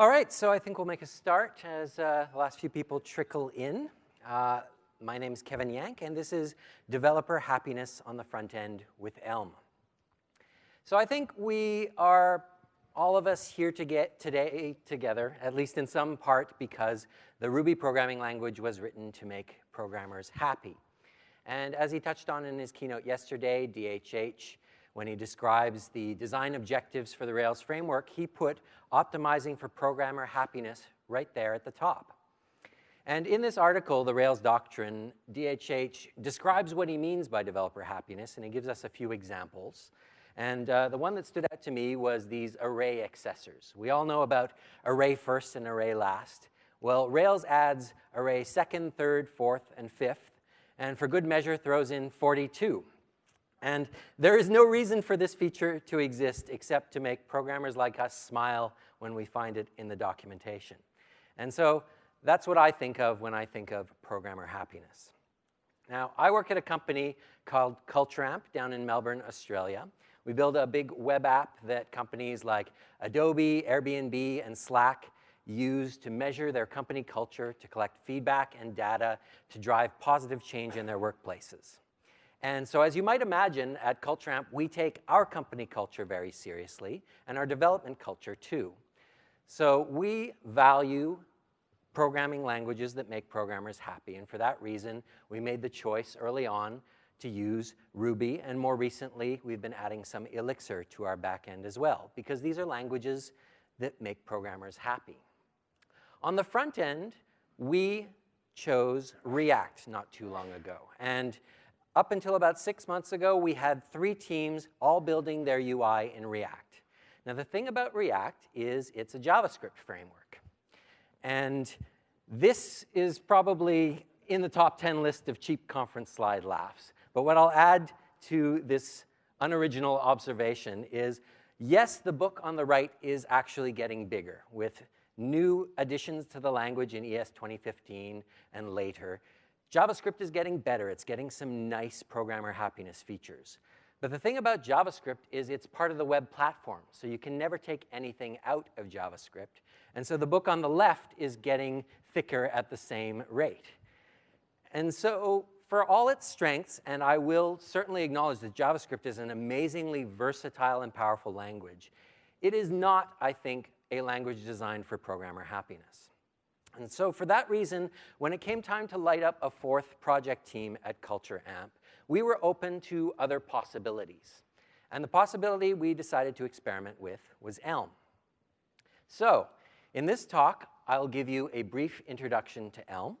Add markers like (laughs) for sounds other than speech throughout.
All right, so I think we'll make a start as uh, the last few people trickle in. Uh, my name is Kevin Yank, and this is Developer Happiness on the Front End with Elm. So I think we are, all of us here to get today together, at least in some part, because the Ruby programming language was written to make programmers happy. And as he touched on in his keynote yesterday, DHH when he describes the design objectives for the Rails framework, he put optimizing for programmer happiness right there at the top. And in this article, The Rails Doctrine, DHH describes what he means by developer happiness, and he gives us a few examples. And uh, the one that stood out to me was these array accessors. We all know about array first and array last. Well, Rails adds array second, third, fourth, and fifth, and for good measure throws in 42. And there is no reason for this feature to exist except to make programmers like us smile when we find it in the documentation. And so that's what I think of when I think of programmer happiness. Now, I work at a company called CultureAmp down in Melbourne, Australia. We build a big web app that companies like Adobe, Airbnb, and Slack use to measure their company culture, to collect feedback and data, to drive positive change in their workplaces. And so as you might imagine, at CultureAmp, we take our company culture very seriously and our development culture too. So we value programming languages that make programmers happy. And for that reason, we made the choice early on to use Ruby. And more recently, we've been adding some Elixir to our backend as well, because these are languages that make programmers happy. On the front end, we chose React not too long ago. And up until about six months ago, we had three teams all building their UI in React. Now, the thing about React is it's a JavaScript framework. And this is probably in the top 10 list of cheap conference slide laughs. But what I'll add to this unoriginal observation is, yes, the book on the right is actually getting bigger with new additions to the language in ES 2015 and later. JavaScript is getting better. It's getting some nice programmer happiness features. But the thing about JavaScript is it's part of the web platform, so you can never take anything out of JavaScript. And so the book on the left is getting thicker at the same rate. And so for all its strengths, and I will certainly acknowledge that JavaScript is an amazingly versatile and powerful language, it is not, I think, a language designed for programmer happiness. And so for that reason, when it came time to light up a fourth project team at Culture Amp, we were open to other possibilities. And the possibility we decided to experiment with was Elm. So in this talk, I'll give you a brief introduction to Elm,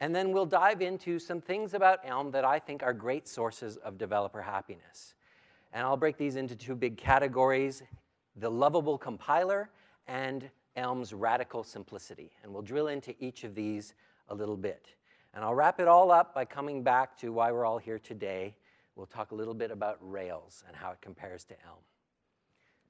and then we'll dive into some things about Elm that I think are great sources of developer happiness. And I'll break these into two big categories, the lovable compiler and Elm's radical simplicity. And we'll drill into each of these a little bit. And I'll wrap it all up by coming back to why we're all here today. We'll talk a little bit about Rails and how it compares to Elm.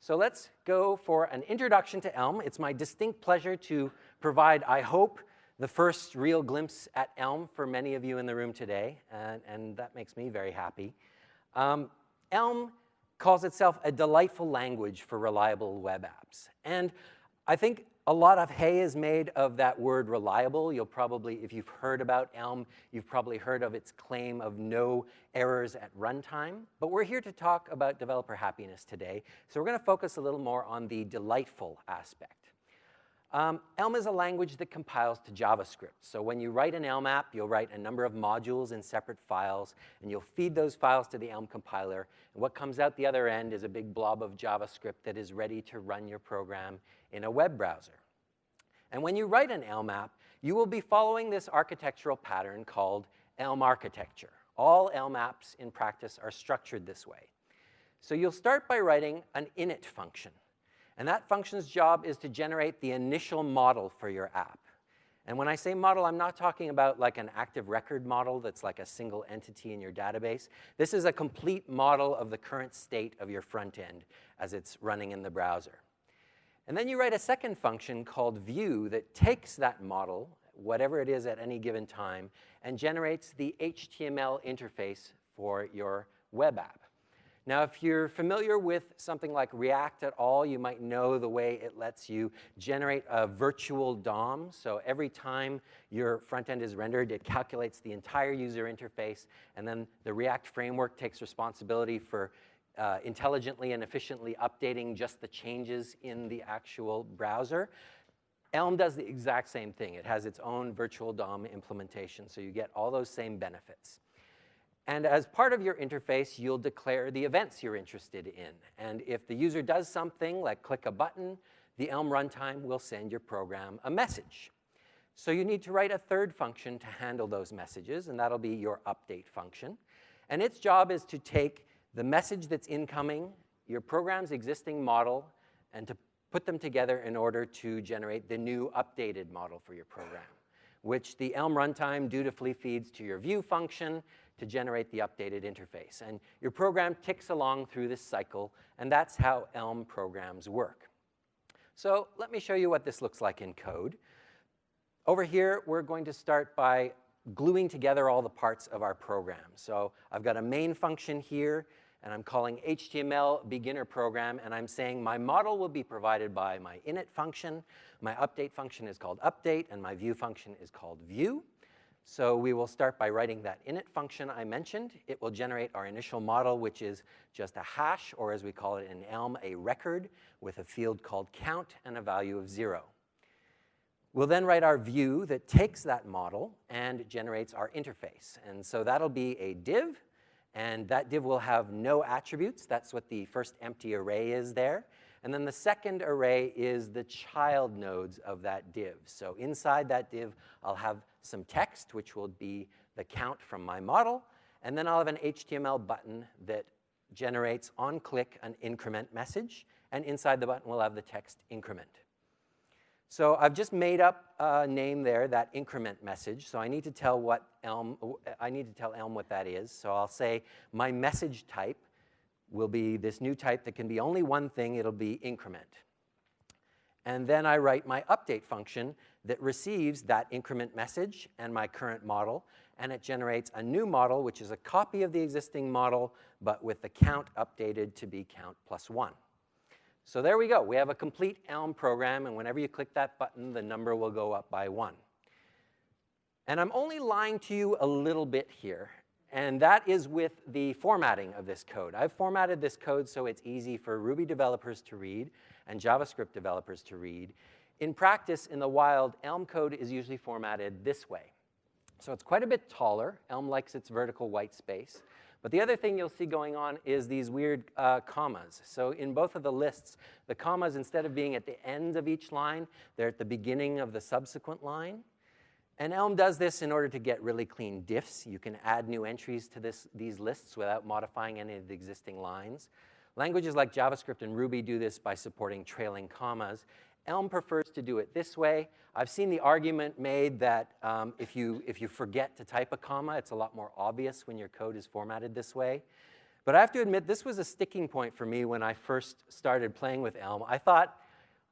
So let's go for an introduction to Elm. It's my distinct pleasure to provide, I hope, the first real glimpse at Elm for many of you in the room today, and, and that makes me very happy. Um, Elm calls itself a delightful language for reliable web apps. And I think a lot of hay is made of that word reliable. You'll probably, if you've heard about Elm, you've probably heard of its claim of no errors at runtime. But we're here to talk about developer happiness today. So we're going to focus a little more on the delightful aspect. Um, Elm is a language that compiles to JavaScript. So when you write an Elm app, you'll write a number of modules in separate files, and you'll feed those files to the Elm compiler. And what comes out the other end is a big blob of JavaScript that is ready to run your program in a web browser. And when you write an Elm app, you will be following this architectural pattern called Elm architecture. All Elm apps in practice are structured this way. So you'll start by writing an init function. And that function's job is to generate the initial model for your app. And when I say model, I'm not talking about like an active record model that's like a single entity in your database. This is a complete model of the current state of your front end as it's running in the browser. And then you write a second function called view that takes that model, whatever it is at any given time, and generates the HTML interface for your web app. Now, if you're familiar with something like React at all, you might know the way it lets you generate a virtual DOM. So every time your front end is rendered, it calculates the entire user interface, and then the React framework takes responsibility for uh, intelligently and efficiently updating just the changes in the actual browser. Elm does the exact same thing. It has its own virtual DOM implementation, so you get all those same benefits. And as part of your interface, you'll declare the events you're interested in. And if the user does something, like click a button, the Elm runtime will send your program a message. So you need to write a third function to handle those messages, and that'll be your update function. And its job is to take the message that's incoming, your program's existing model, and to put them together in order to generate the new updated model for your program, which the Elm runtime dutifully feeds to your view function, to generate the updated interface. And your program ticks along through this cycle, and that's how Elm programs work. So let me show you what this looks like in code. Over here, we're going to start by gluing together all the parts of our program. So I've got a main function here, and I'm calling HTML beginner program, and I'm saying my model will be provided by my init function, my update function is called update, and my view function is called view. So we will start by writing that init function I mentioned. It will generate our initial model, which is just a hash, or as we call it in Elm, a record with a field called count and a value of zero. We'll then write our view that takes that model and generates our interface. And so that'll be a div, and that div will have no attributes. That's what the first empty array is there. And then the second array is the child nodes of that div. So inside that div, I'll have some text, which will be the count from my model, and then I'll have an HTML button that generates on click an increment message, and inside the button we'll have the text increment. So I've just made up a name there, that increment message. So I need to tell what Elm, I need to tell Elm what that is. So I'll say my message type will be this new type that can be only one thing, it'll be increment. And then I write my update function that receives that increment message and my current model, and it generates a new model, which is a copy of the existing model, but with the count updated to be count plus one. So there we go. We have a complete Elm program, and whenever you click that button, the number will go up by one. And I'm only lying to you a little bit here, and that is with the formatting of this code. I've formatted this code so it's easy for Ruby developers to read and JavaScript developers to read. In practice, in the wild, Elm code is usually formatted this way. So it's quite a bit taller. Elm likes its vertical white space. But the other thing you'll see going on is these weird uh, commas. So in both of the lists, the commas, instead of being at the end of each line, they're at the beginning of the subsequent line. And Elm does this in order to get really clean diffs. You can add new entries to this, these lists without modifying any of the existing lines. Languages like JavaScript and Ruby do this by supporting trailing commas. Elm prefers to do it this way. I've seen the argument made that um, if, you, if you forget to type a comma, it's a lot more obvious when your code is formatted this way. But I have to admit, this was a sticking point for me when I first started playing with Elm. I thought,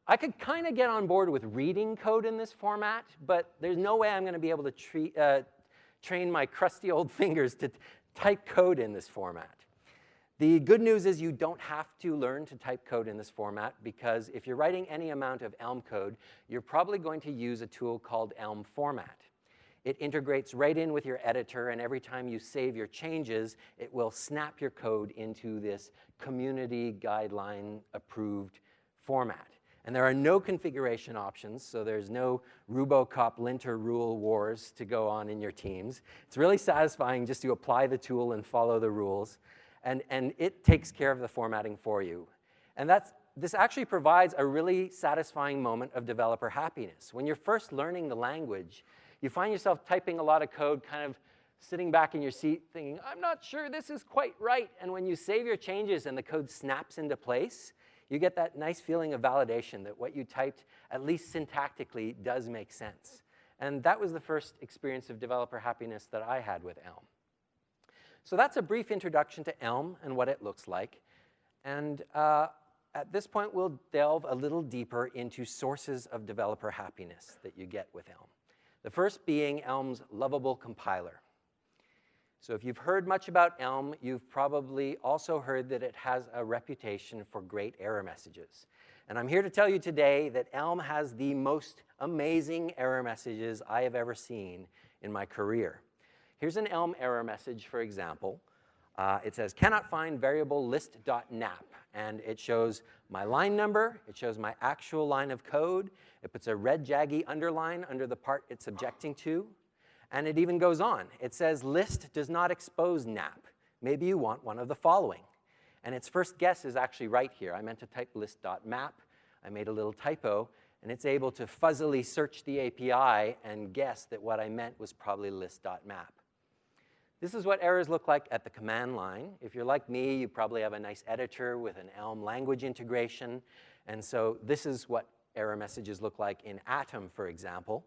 I could kind of get on board with reading code in this format, but there's no way I'm going to be able to treat, uh, train my crusty old (laughs) fingers to type code in this format. The good news is you don't have to learn to type code in this format because if you're writing any amount of Elm code, you're probably going to use a tool called Elm Format. It integrates right in with your editor, and every time you save your changes, it will snap your code into this community guideline approved format. And there are no configuration options, so there's no Rubocop linter rule wars to go on in your teams. It's really satisfying just to apply the tool and follow the rules, and, and it takes care of the formatting for you. And that's, this actually provides a really satisfying moment of developer happiness. When you're first learning the language, you find yourself typing a lot of code kind of sitting back in your seat thinking, I'm not sure this is quite right. And when you save your changes and the code snaps into place, you get that nice feeling of validation that what you typed, at least syntactically, does make sense. And that was the first experience of developer happiness that I had with Elm. So that's a brief introduction to Elm and what it looks like. And uh, at this point, we'll delve a little deeper into sources of developer happiness that you get with Elm. The first being Elm's lovable compiler. So if you've heard much about Elm, you've probably also heard that it has a reputation for great error messages. And I'm here to tell you today that Elm has the most amazing error messages I have ever seen in my career. Here's an Elm error message, for example. Uh, it says, cannot find variable list.nap. And it shows my line number, it shows my actual line of code, it puts a red jaggy underline under the part it's objecting to, and it even goes on. It says list does not expose nap. Maybe you want one of the following. And its first guess is actually right here. I meant to type list.map. I made a little typo, and it's able to fuzzily search the API and guess that what I meant was probably list.map. This is what errors look like at the command line. If you're like me, you probably have a nice editor with an Elm language integration. And so this is what error messages look like in Atom, for example.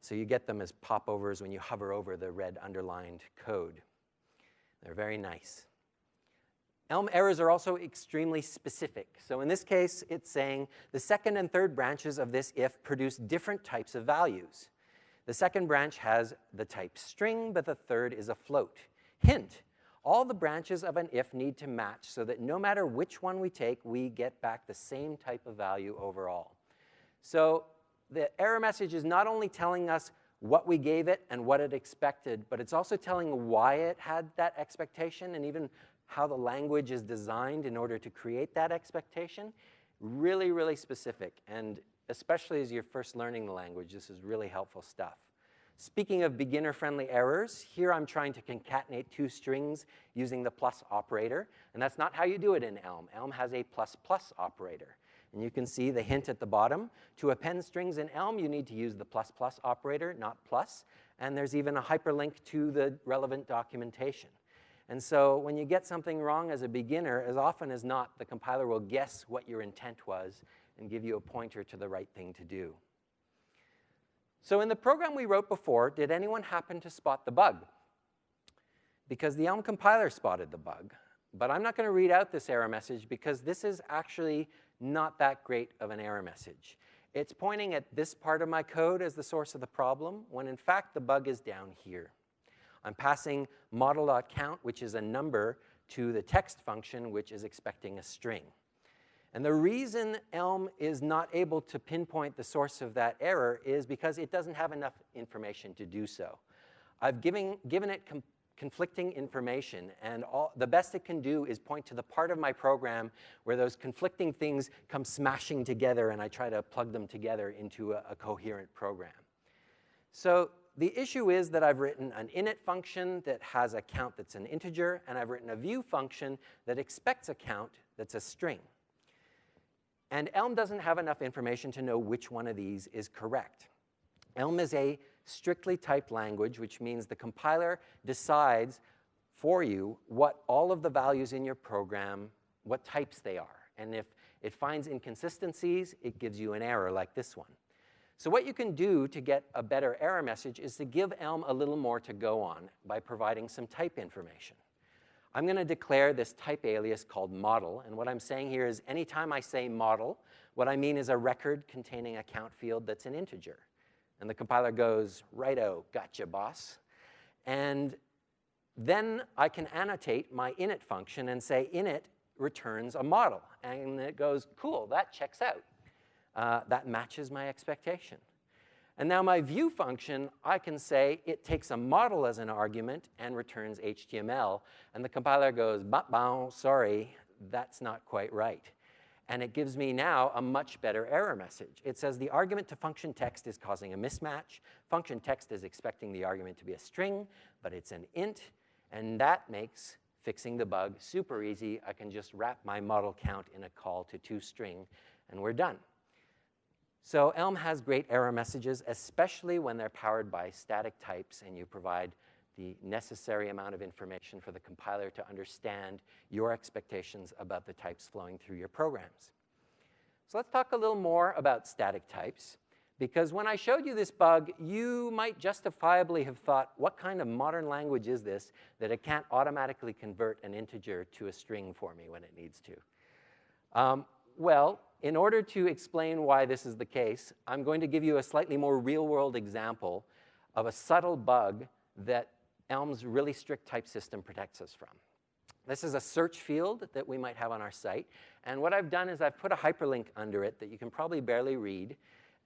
So you get them as popovers when you hover over the red underlined code. They're very nice. Elm errors are also extremely specific. So in this case, it's saying the second and third branches of this if produce different types of values. The second branch has the type string, but the third is a float. Hint, all the branches of an if need to match so that no matter which one we take, we get back the same type of value overall. So the error message is not only telling us what we gave it and what it expected, but it's also telling why it had that expectation and even how the language is designed in order to create that expectation. Really, really specific. And especially as you're first learning the language, this is really helpful stuff. Speaking of beginner-friendly errors, here I'm trying to concatenate two strings using the plus operator, and that's not how you do it in Elm. Elm has a plus plus operator. And you can see the hint at the bottom. To append strings in Elm, you need to use the plus plus operator, not plus. And there's even a hyperlink to the relevant documentation. And so when you get something wrong as a beginner, as often as not, the compiler will guess what your intent was and give you a pointer to the right thing to do. So in the program we wrote before, did anyone happen to spot the bug? Because the Elm compiler spotted the bug. But I'm not going to read out this error message because this is actually not that great of an error message. It's pointing at this part of my code as the source of the problem, when in fact the bug is down here. I'm passing model.count, which is a number, to the text function, which is expecting a string. And the reason Elm is not able to pinpoint the source of that error is because it doesn't have enough information to do so. I've given, given it conflicting information, and all, the best it can do is point to the part of my program where those conflicting things come smashing together and I try to plug them together into a, a coherent program. So the issue is that I've written an init function that has a count that's an integer, and I've written a view function that expects a count that's a string. And Elm doesn't have enough information to know which one of these is correct. Elm is a strictly typed language, which means the compiler decides for you what all of the values in your program, what types they are. And if it finds inconsistencies, it gives you an error like this one. So what you can do to get a better error message is to give Elm a little more to go on by providing some type information. I'm going to declare this type alias called model, and what I'm saying here is anytime I say model, what I mean is a record containing a count field that's an integer. And the compiler goes, righto, gotcha, boss. And then I can annotate my init function and say init returns a model. And it goes, cool, that checks out. Uh, that matches my expectation. And now my view function, I can say it takes a model as an argument and returns HTML. And the compiler goes, bah, sorry, that's not quite right. And it gives me now a much better error message. It says the argument to function text is causing a mismatch. Function text is expecting the argument to be a string, but it's an int. And that makes fixing the bug super easy. I can just wrap my model count in a call to toString, and we're done. So Elm has great error messages, especially when they're powered by static types and you provide the necessary amount of information for the compiler to understand your expectations about the types flowing through your programs. So let's talk a little more about static types. Because when I showed you this bug, you might justifiably have thought, what kind of modern language is this that it can't automatically convert an integer to a string for me when it needs to? Um, well, in order to explain why this is the case, I'm going to give you a slightly more real-world example of a subtle bug that Elm's really strict type system protects us from. This is a search field that we might have on our site. And what I've done is I've put a hyperlink under it that you can probably barely read.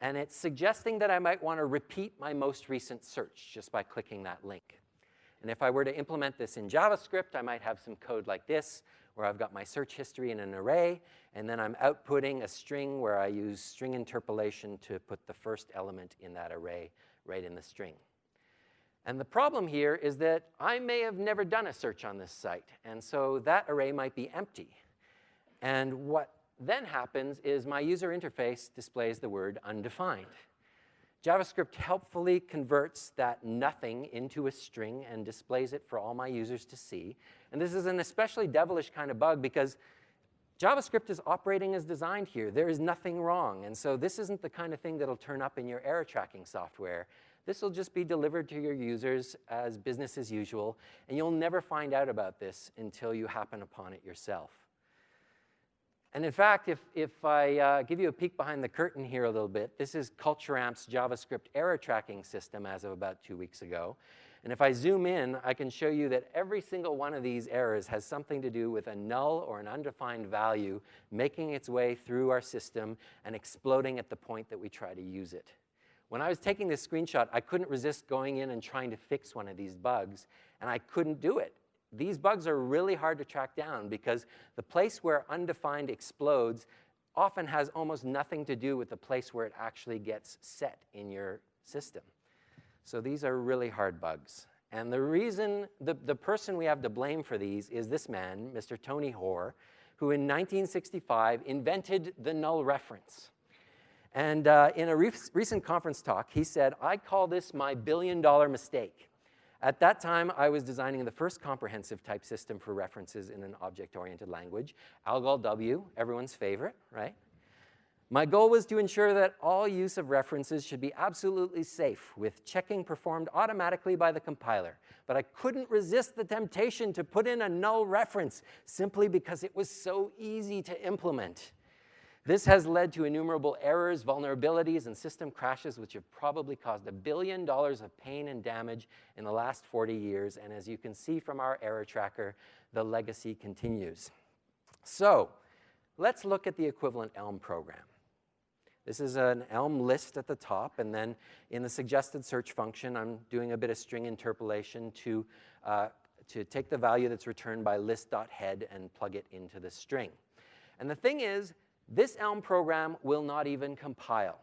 And it's suggesting that I might want to repeat my most recent search just by clicking that link. And if I were to implement this in JavaScript, I might have some code like this, where I've got my search history in an array, and then I'm outputting a string where I use string interpolation to put the first element in that array right in the string. And the problem here is that I may have never done a search on this site, and so that array might be empty. And what then happens is my user interface displays the word undefined. JavaScript helpfully converts that nothing into a string and displays it for all my users to see. And this is an especially devilish kind of bug because JavaScript is operating as designed here. There is nothing wrong. And so this isn't the kind of thing that'll turn up in your error tracking software. This will just be delivered to your users as business as usual, and you'll never find out about this until you happen upon it yourself. And in fact, if, if I uh, give you a peek behind the curtain here a little bit, this is CultureAmp's JavaScript error tracking system as of about two weeks ago. And if I zoom in, I can show you that every single one of these errors has something to do with a null or an undefined value making its way through our system and exploding at the point that we try to use it. When I was taking this screenshot, I couldn't resist going in and trying to fix one of these bugs, and I couldn't do it. These bugs are really hard to track down because the place where undefined explodes often has almost nothing to do with the place where it actually gets set in your system. So these are really hard bugs. And the reason, the, the person we have to blame for these is this man, Mr. Tony Hoare, who in 1965 invented the null reference. And uh, in a re recent conference talk, he said, I call this my billion dollar mistake. At that time, I was designing the first comprehensive type system for references in an object-oriented language, Algol W, everyone's favorite, right? My goal was to ensure that all use of references should be absolutely safe, with checking performed automatically by the compiler. But I couldn't resist the temptation to put in a null reference simply because it was so easy to implement. This has led to innumerable errors, vulnerabilities, and system crashes which have probably caused a billion dollars of pain and damage in the last 40 years. And as you can see from our error tracker, the legacy continues. So let's look at the equivalent Elm program. This is an Elm list at the top, and then in the suggested search function, I'm doing a bit of string interpolation to, uh, to take the value that's returned by list.head and plug it into the string. And the thing is, this Elm program will not even compile.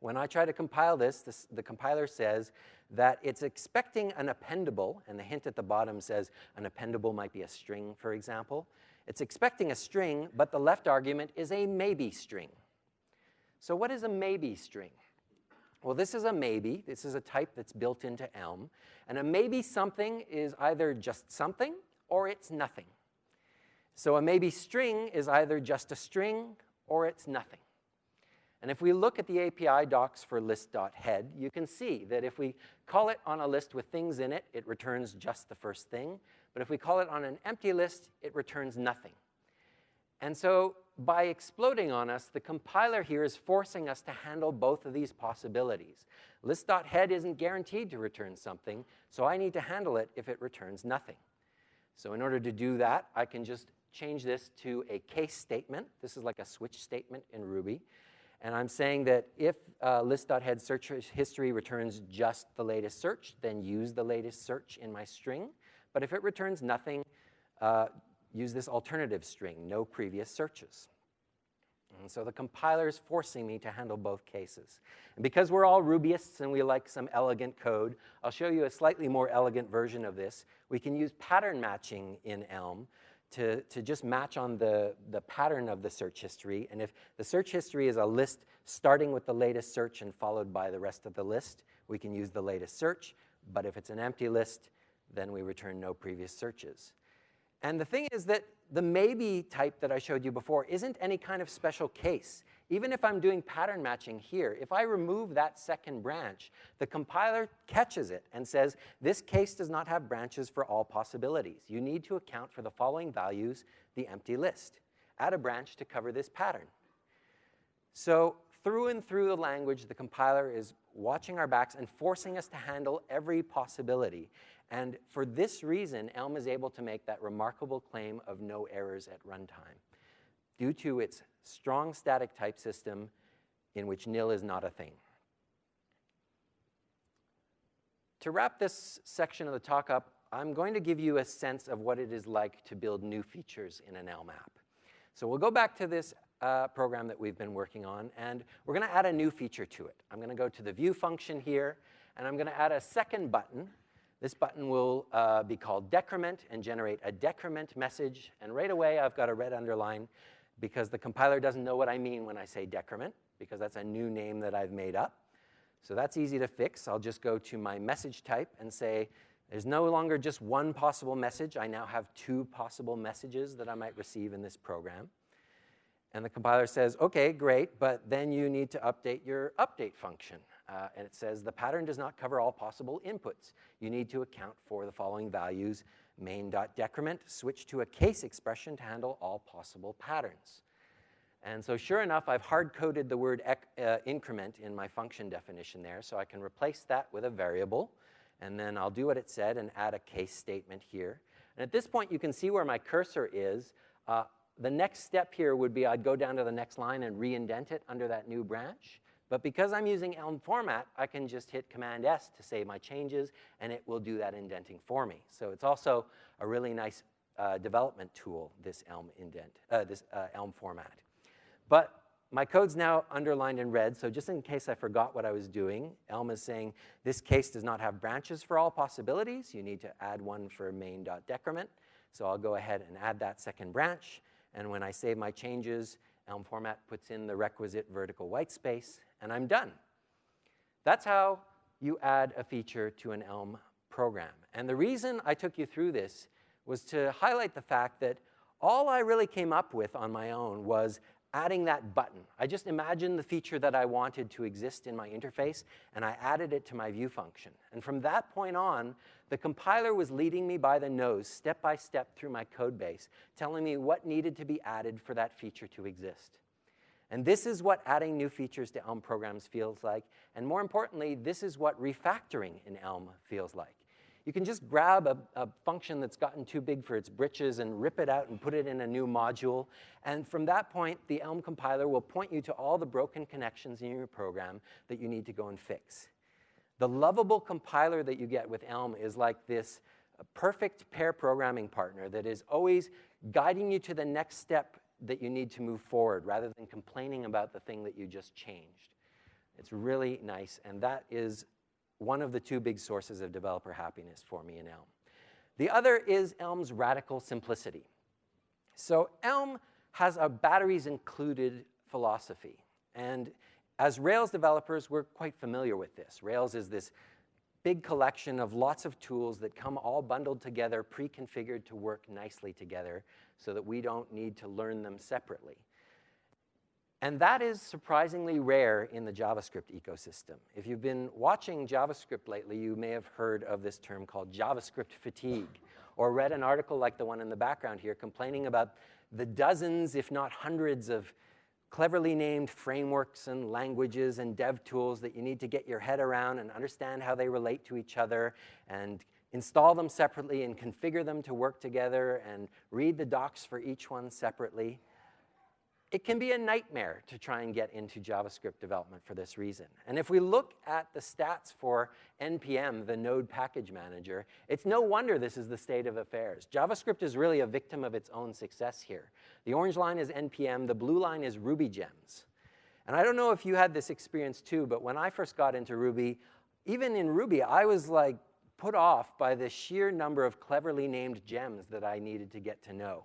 When I try to compile this, this, the compiler says that it's expecting an appendable, and the hint at the bottom says an appendable might be a string, for example. It's expecting a string, but the left argument is a maybe string. So what is a maybe string? Well, this is a maybe. This is a type that's built into Elm. And a maybe something is either just something or it's nothing. So a maybe string is either just a string or it's nothing. And if we look at the API docs for list.head, you can see that if we call it on a list with things in it, it returns just the first thing. But if we call it on an empty list, it returns nothing. And so by exploding on us, the compiler here is forcing us to handle both of these possibilities. List.head isn't guaranteed to return something, so I need to handle it if it returns nothing. So in order to do that, I can just change this to a case statement. This is like a switch statement in Ruby. And I'm saying that if uh, list.head search history returns just the latest search, then use the latest search in my string. But if it returns nothing, uh, use this alternative string, no previous searches. And so the compiler is forcing me to handle both cases. And because we're all Rubyists and we like some elegant code, I'll show you a slightly more elegant version of this. We can use pattern matching in Elm to, to just match on the, the pattern of the search history. And if the search history is a list starting with the latest search and followed by the rest of the list, we can use the latest search. But if it's an empty list, then we return no previous searches. And the thing is that the maybe type that I showed you before isn't any kind of special case. Even if I'm doing pattern matching here, if I remove that second branch, the compiler catches it and says, this case does not have branches for all possibilities. You need to account for the following values, the empty list. Add a branch to cover this pattern. So through and through the language, the compiler is watching our backs and forcing us to handle every possibility. And for this reason, Elm is able to make that remarkable claim of no errors at runtime due to its strong static type system in which nil is not a thing. To wrap this section of the talk up, I'm going to give you a sense of what it is like to build new features in an Elm app. So we'll go back to this uh, program that we've been working on, and we're going to add a new feature to it. I'm going to go to the view function here, and I'm going to add a second button. This button will uh, be called decrement and generate a decrement message. And right away, I've got a red underline because the compiler doesn't know what I mean when I say decrement, because that's a new name that I've made up. So that's easy to fix. I'll just go to my message type and say, there's no longer just one possible message. I now have two possible messages that I might receive in this program. And the compiler says, okay, great, but then you need to update your update function. Uh, and it says the pattern does not cover all possible inputs. You need to account for the following values, main.decrement, switch to a case expression to handle all possible patterns. And so sure enough, I've hard-coded the word uh, increment in my function definition there, so I can replace that with a variable, and then I'll do what it said and add a case statement here. And at this point, you can see where my cursor is. Uh, the next step here would be I'd go down to the next line and re-indent it under that new branch. But because I'm using Elm format, I can just hit Command S to save my changes, and it will do that indenting for me. So it's also a really nice uh, development tool, this Elm indent, uh, this uh, Elm format. But my code's now underlined in red, so just in case I forgot what I was doing, Elm is saying this case does not have branches for all possibilities. You need to add one for main.decrement. So I'll go ahead and add that second branch. And when I save my changes, Elm format puts in the requisite vertical white space, and I'm done. That's how you add a feature to an Elm program. And the reason I took you through this was to highlight the fact that all I really came up with on my own was adding that button. I just imagined the feature that I wanted to exist in my interface, and I added it to my view function. And from that point on, the compiler was leading me by the nose, step by step through my code base, telling me what needed to be added for that feature to exist. And this is what adding new features to Elm programs feels like. And more importantly, this is what refactoring in Elm feels like. You can just grab a, a, function that's gotten too big for its britches and rip it out and put it in a new module. And from that point, the Elm compiler will point you to all the broken connections in your program that you need to go and fix. The lovable compiler that you get with Elm is like this perfect pair programming partner that is always guiding you to the next step that you need to move forward rather than complaining about the thing that you just changed. It's really nice, and that is one of the two big sources of developer happiness for me in Elm. The other is Elm's radical simplicity. So Elm has a batteries included philosophy. And as Rails developers, we're quite familiar with this. Rails is this big collection of lots of tools that come all bundled together, pre-configured to work nicely together so that we don't need to learn them separately. And that is surprisingly rare in the JavaScript ecosystem. If you've been watching JavaScript lately, you may have heard of this term called JavaScript fatigue, or read an article like the one in the background here complaining about the dozens, if not hundreds, of cleverly named frameworks and languages and dev tools that you need to get your head around and understand how they relate to each other and install them separately and configure them to work together and read the docs for each one separately. It can be a nightmare to try and get into JavaScript development for this reason. And if we look at the stats for NPM, the Node Package Manager, it's no wonder this is the state of affairs. JavaScript is really a victim of its own success here. The orange line is NPM, the blue line is Ruby gems. And I don't know if you had this experience too, but when I first got into Ruby, even in Ruby, I was like put off by the sheer number of cleverly named gems that I needed to get to know.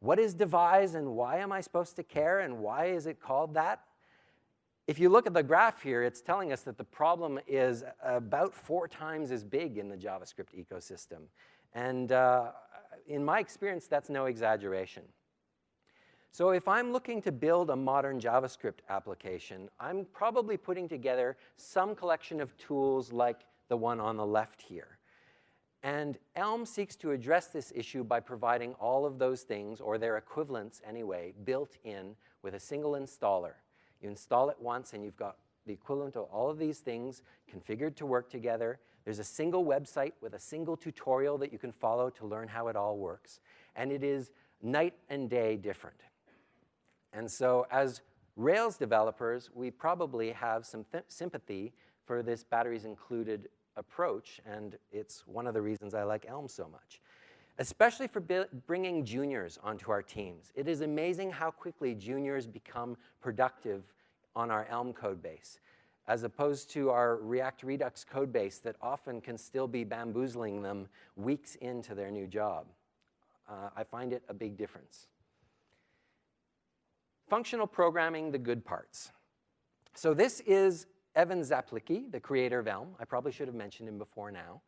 What is devise and why am I supposed to care and why is it called that? If you look at the graph here, it's telling us that the problem is about four times as big in the JavaScript ecosystem. And uh, in my experience, that's no exaggeration. So if I'm looking to build a modern JavaScript application, I'm probably putting together some collection of tools like the one on the left here. And Elm seeks to address this issue by providing all of those things, or their equivalents anyway, built in with a single installer. You install it once and you've got the equivalent of all of these things configured to work together. There's a single website with a single tutorial that you can follow to learn how it all works. And it is night and day different. And so as Rails developers, we probably have some sympathy for this batteries included approach, and it's one of the reasons I like Elm so much, especially for bringing juniors onto our teams. It is amazing how quickly juniors become productive on our Elm code base, as opposed to our React Redux code base that often can still be bamboozling them weeks into their new job. Uh, I find it a big difference. Functional programming, the good parts. So this is Evan Czaplicki, the creator of Elm. I probably should have mentioned him before now.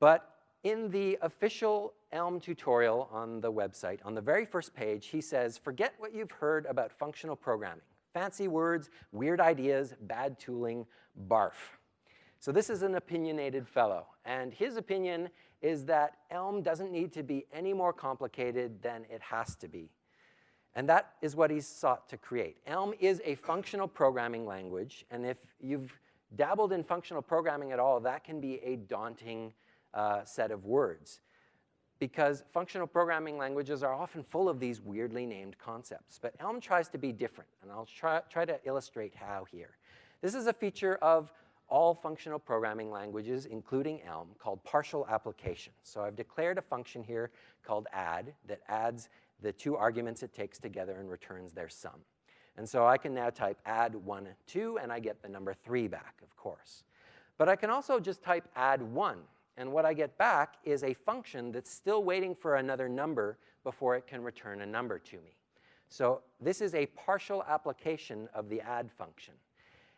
But in the official Elm tutorial on the website, on the very first page, he says, forget what you've heard about functional programming. Fancy words, weird ideas, bad tooling, barf. So this is an opinionated fellow, and his opinion is that Elm doesn't need to be any more complicated than it has to be. And that is what he's sought to create. Elm is a functional programming language, and if you've dabbled in functional programming at all, that can be a daunting uh, set of words because functional programming languages are often full of these weirdly named concepts. But Elm tries to be different, and I'll try, try to illustrate how here. This is a feature of all functional programming languages, including Elm, called partial application. So I've declared a function here called add that adds the two arguments it takes together and returns their sum. And so I can now type add 1, 2, and I get the number 3 back, of course. But I can also just type add 1, and what I get back is a function that's still waiting for another number before it can return a number to me. So this is a partial application of the add function.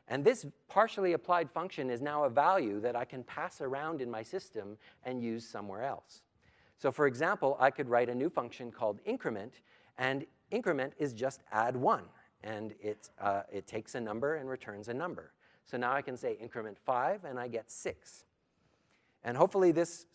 And this partially applied function is now a value that I can pass around in my system and use somewhere else. So for example, I could write a new function called increment, and increment is just add 1. And it, uh, it takes a number and returns a number. So now I can say increment 5, and I get 6. And hopefully this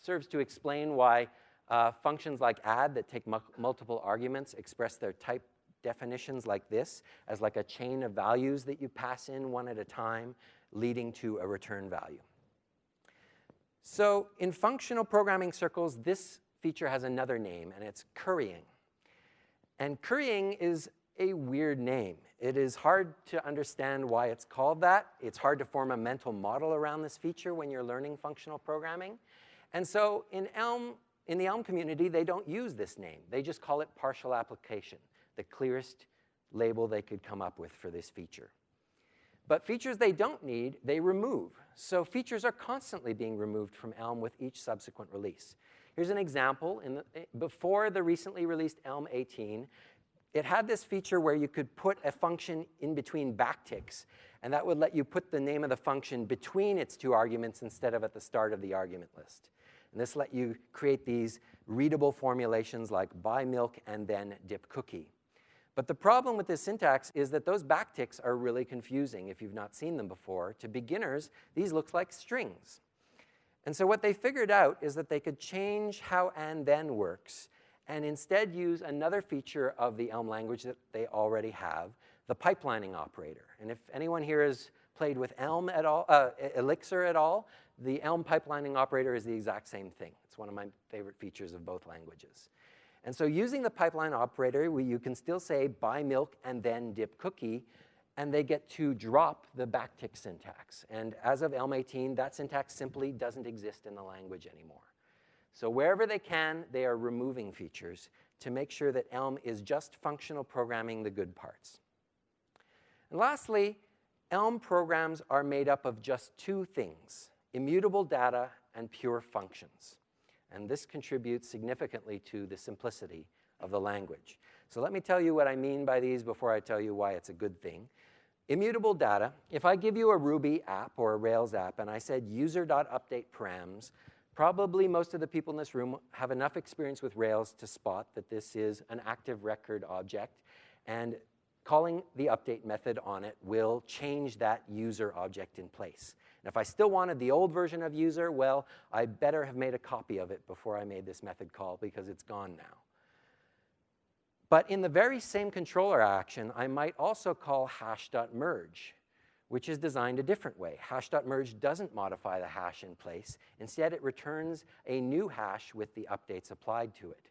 serves to explain why uh, functions like add that take mu multiple arguments express their type definitions like this, as like a chain of values that you pass in one at a time, leading to a return value. So in functional programming circles, this feature has another name, and it's currying. And currying is a weird name. It is hard to understand why it's called that. It's hard to form a mental model around this feature when you're learning functional programming. And so in Elm, in the Elm community, they don't use this name. They just call it partial application, the clearest label they could come up with for this feature. But features they don't need, they remove. So features are constantly being removed from Elm with each subsequent release. Here's an example. The, eh, before the recently released Elm 18, it had this feature where you could put a function in between backticks, and that would let you put the name of the function between its two arguments instead of at the start of the argument list. And this let you create these readable formulations like buy milk and then dip cookie. But the problem with this syntax is that those backticks are really confusing if you've not seen them before. To beginners, these look like strings. And so what they figured out is that they could change how and then works and instead use another feature of the Elm language that they already have, the pipelining operator. And if anyone here has played with Elm at all, uh, Elixir at all, the Elm pipelining operator is the exact same thing. It's one of my favorite features of both languages. And so using the pipeline operator, we, you can still say buy milk and then dip cookie, and they get to drop the backtick syntax. And as of Elm 18, that syntax simply doesn't exist in the language anymore. So wherever they can, they are removing features to make sure that Elm is just functional programming the good parts. And lastly, Elm programs are made up of just two things, immutable data and pure functions and this contributes significantly to the simplicity of the language. So let me tell you what I mean by these before I tell you why it's a good thing. Immutable data, if I give you a Ruby app or a Rails app and I said user.update params, probably most of the people in this room have enough experience with Rails to spot that this is an active record object and calling the update method on it will change that user object in place. And if I still wanted the old version of user, well, I better have made a copy of it before I made this method call because it's gone now. But in the very same controller action, I might also call hash.merge, which is designed a different way. Hash.merge doesn't modify the hash in place. Instead, it returns a new hash with the updates applied to it.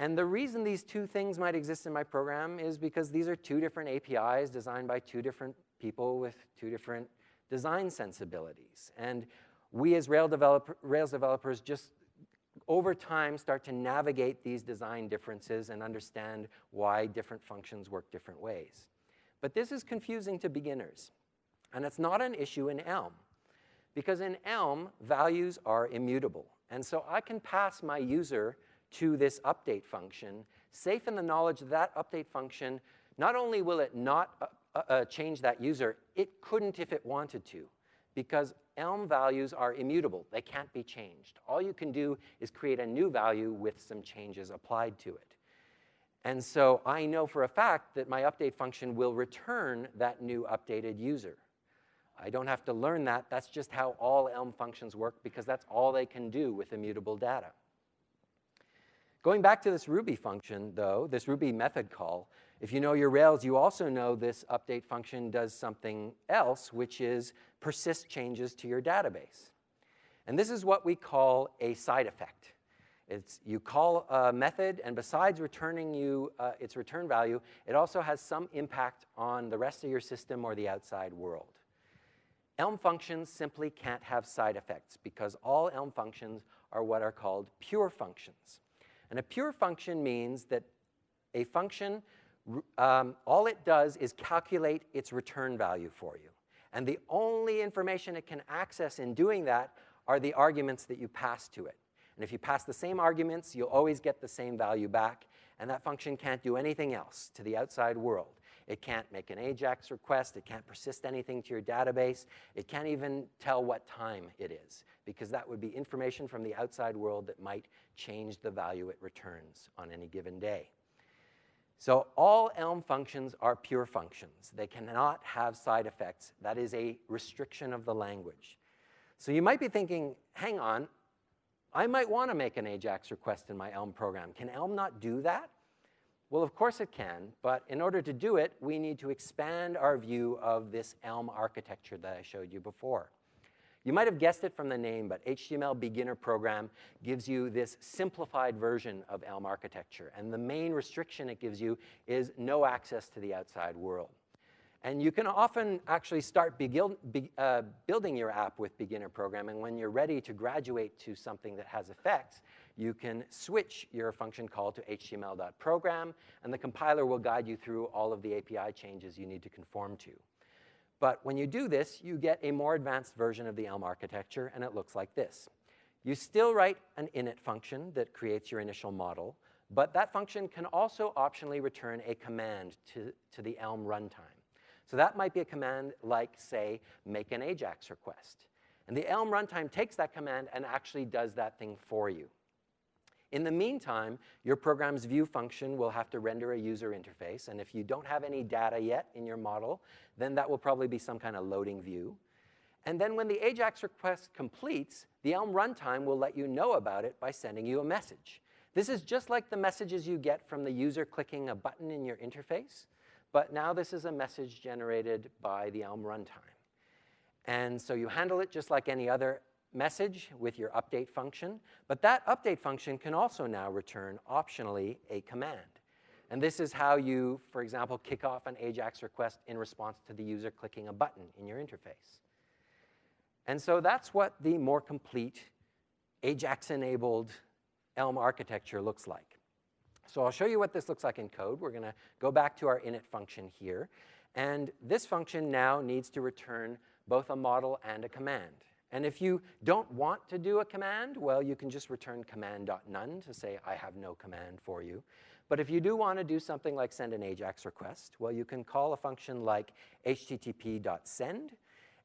And the reason these two things might exist in my program is because these are two different APIs designed by two different people with two different design sensibilities. And we as Rails, developer, Rails developers just over time start to navigate these design differences and understand why different functions work different ways. But this is confusing to beginners. And it's not an issue in Elm. Because in Elm, values are immutable. And so I can pass my user to this update function, safe in the knowledge that that update function, not only will it not uh, uh, uh, change that user, it couldn't if it wanted to, because Elm values are immutable. They can't be changed. All you can do is create a new value with some changes applied to it. And so I know for a fact that my update function will return that new updated user. I don't have to learn that. That's just how all Elm functions work because that's all they can do with immutable data. Going back to this Ruby function, though, this Ruby method call, if you know your Rails, you also know this update function does something else, which is persist changes to your database. And this is what we call a side effect. It's, you call a method, and besides returning you uh, its return value, it also has some impact on the rest of your system or the outside world. Elm functions simply can't have side effects because all Elm functions are what are called pure functions. And a pure function means that a function, um, all it does is calculate its return value for you. And the only information it can access in doing that are the arguments that you pass to it. And if you pass the same arguments, you'll always get the same value back, and that function can't do anything else to the outside world. It can't make an AJAX request. It can't persist anything to your database. It can't even tell what time it is, because that would be information from the outside world that might change the value it returns on any given day. So all Elm functions are pure functions. They cannot have side effects. That is a restriction of the language. So you might be thinking, hang on, I might want to make an AJAX request in my Elm program. Can Elm not do that? Well, of course it can, but in order to do it, we need to expand our view of this Elm architecture that I showed you before. You might have guessed it from the name, but HTML Beginner Program gives you this simplified version of Elm architecture. And the main restriction it gives you is no access to the outside world. And you can often actually start be, uh, building your app with beginner programming. And when you're ready to graduate to something that has effects, you can switch your function call to html.program, and the compiler will guide you through all of the API changes you need to conform to. But when you do this, you get a more advanced version of the Elm architecture, and it looks like this. You still write an init function that creates your initial model, but that function can also optionally return a command to, to the Elm runtime. So that might be a command like, say, make an AJAX request. And the Elm runtime takes that command and actually does that thing for you. In the meantime, your program's view function will have to render a user interface, and if you don't have any data yet in your model, then that will probably be some kind of loading view. And then when the AJAX request completes, the Elm runtime will let you know about it by sending you a message. This is just like the messages you get from the user clicking a button in your interface, but now this is a message generated by the Elm runtime. And so you handle it just like any other message with your update function, but that update function can also now return optionally a command. And this is how you, for example, kick off an AJAX request in response to the user clicking a button in your interface. And so that's what the more complete AJAX-enabled Elm architecture looks like. So I'll show you what this looks like in code. We're going to go back to our init function here. And this function now needs to return both a model and a command. And if you don't want to do a command, well, you can just return command.none to say, I have no command for you. But if you do want to do something like send an AJAX request, well, you can call a function like http.send,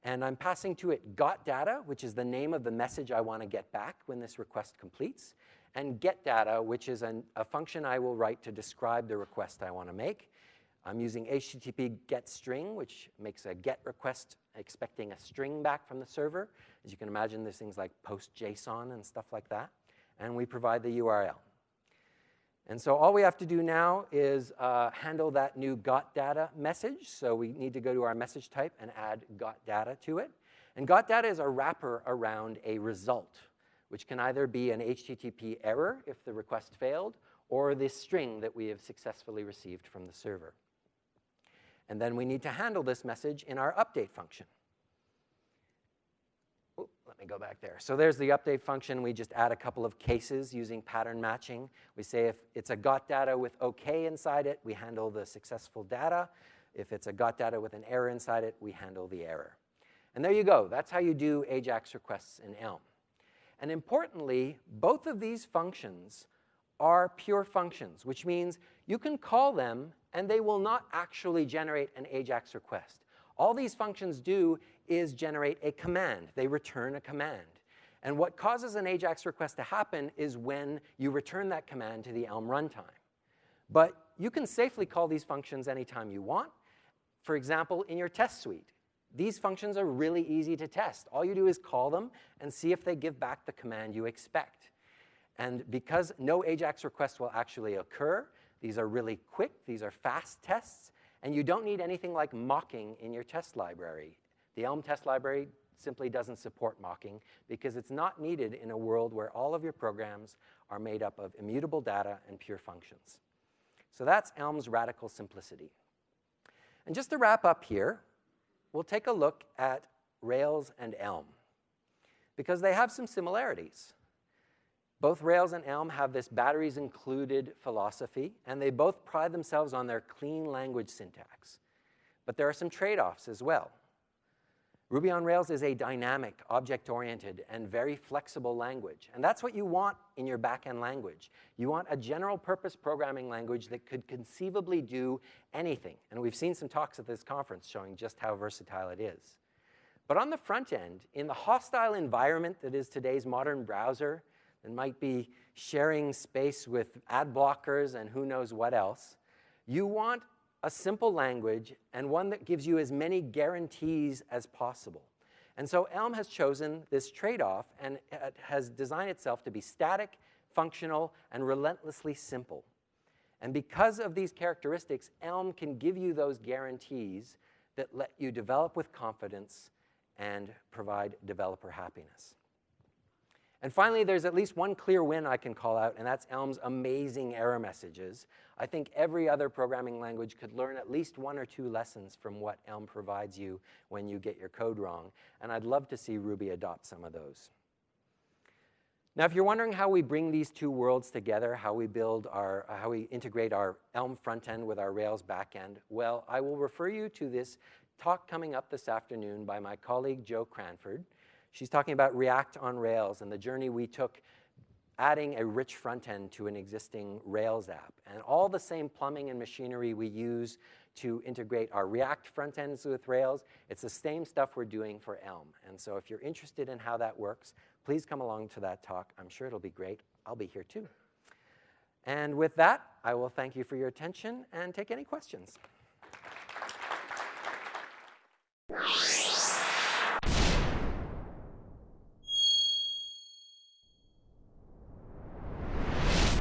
and I'm passing to it got data, which is the name of the message I want to get back when this request completes, and get data, which is an, a function I will write to describe the request I want to make. I'm using HTTP get string, which makes a get request expecting a string back from the server. As you can imagine, there's things like post JSON and stuff like that. And we provide the URL. And so all we have to do now is uh, handle that new got data message. So we need to go to our message type and add got data to it. And got data is a wrapper around a result, which can either be an HTTP error if the request failed, or this string that we have successfully received from the server. And then we need to handle this message in our update function. Ooh, let me go back there. So there's the update function. We just add a couple of cases using pattern matching. We say if it's a got data with OK inside it, we handle the successful data. If it's a got data with an error inside it, we handle the error. And there you go. That's how you do AJAX requests in Elm. And importantly, both of these functions are pure functions, which means you can call them and they will not actually generate an AJAX request. All these functions do is generate a command. They return a command. And what causes an AJAX request to happen is when you return that command to the Elm runtime. But you can safely call these functions anytime you want. For example, in your test suite, these functions are really easy to test. All you do is call them and see if they give back the command you expect. And because no AJAX request will actually occur, these are really quick, these are fast tests, and you don't need anything like mocking in your test library. The Elm test library simply doesn't support mocking because it's not needed in a world where all of your programs are made up of immutable data and pure functions. So that's Elm's radical simplicity. And just to wrap up here, we'll take a look at Rails and Elm because they have some similarities. Both Rails and Elm have this batteries included philosophy, and they both pride themselves on their clean language syntax. But there are some trade-offs as well. Ruby on Rails is a dynamic, object-oriented, and very flexible language. And that's what you want in your backend language. You want a general-purpose programming language that could conceivably do anything. And we've seen some talks at this conference showing just how versatile it is. But on the front end, in the hostile environment that is today's modern browser, that might be sharing space with ad blockers and who knows what else, you want a simple language and one that gives you as many guarantees as possible. And so Elm has chosen this trade-off and has designed itself to be static, functional, and relentlessly simple. And because of these characteristics, Elm can give you those guarantees that let you develop with confidence and provide developer happiness. And finally, there's at least one clear win I can call out, and that's Elm's amazing error messages. I think every other programming language could learn at least one or two lessons from what Elm provides you when you get your code wrong, and I'd love to see Ruby adopt some of those. Now, if you're wondering how we bring these two worlds together, how we build our, uh, how we integrate our Elm front end with our Rails back end, well, I will refer you to this talk coming up this afternoon by my colleague Jo Cranford. She's talking about React on Rails and the journey we took adding a rich front end to an existing Rails app. And all the same plumbing and machinery we use to integrate our React front ends with Rails, it's the same stuff we're doing for Elm. And so if you're interested in how that works, please come along to that talk. I'm sure it'll be great. I'll be here too. And with that, I will thank you for your attention and take any questions.